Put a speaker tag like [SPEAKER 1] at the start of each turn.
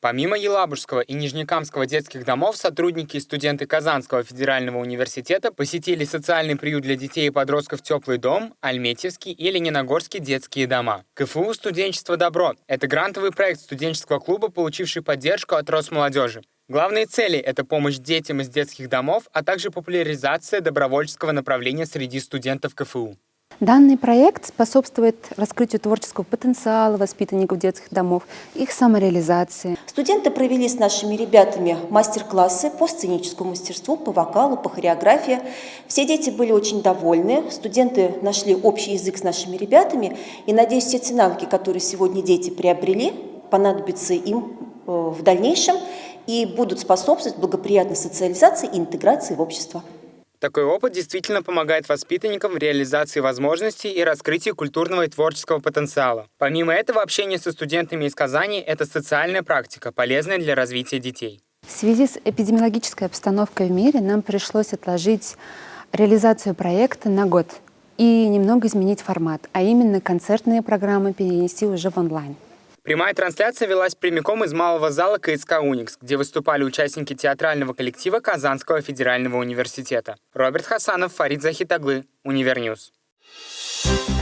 [SPEAKER 1] Помимо Елабужского и Нижнекамского детских домов, сотрудники и студенты Казанского федерального университета посетили социальный приют для детей и подростков «Теплый дом», Альметьевский и Лениногорский детские дома. КФУ «Студенчество добро» — это грантовый проект студенческого клуба, получивший поддержку от Росмолодежи. Главные цели — это помощь детям из детских домов, а также популяризация добровольческого направления среди студентов КФУ.
[SPEAKER 2] Данный проект способствует раскрытию творческого потенциала воспитанников детских домов, их самореализации.
[SPEAKER 3] Студенты провели с нашими ребятами мастер-классы по сценическому мастерству, по вокалу, по хореографии. Все дети были очень довольны, студенты нашли общий язык с нашими ребятами. И, надеюсь, все те навыки, которые сегодня дети приобрели, понадобятся им э, в дальнейшем и будут способствовать благоприятной социализации и интеграции в общество.
[SPEAKER 1] Такой опыт действительно помогает воспитанникам в реализации возможностей и раскрытии культурного и творческого потенциала. Помимо этого, общение со студентами из Казани – это социальная практика, полезная для развития детей.
[SPEAKER 2] В связи с эпидемиологической обстановкой в мире нам пришлось отложить реализацию проекта на год и немного изменить формат, а именно концертные программы перенести уже в онлайн.
[SPEAKER 1] Прямая трансляция велась прямиком из малого зала КСК «Уникс», где выступали участники театрального коллектива Казанского федерального университета. Роберт Хасанов, Фарид Захитаглы, Univer News. Thank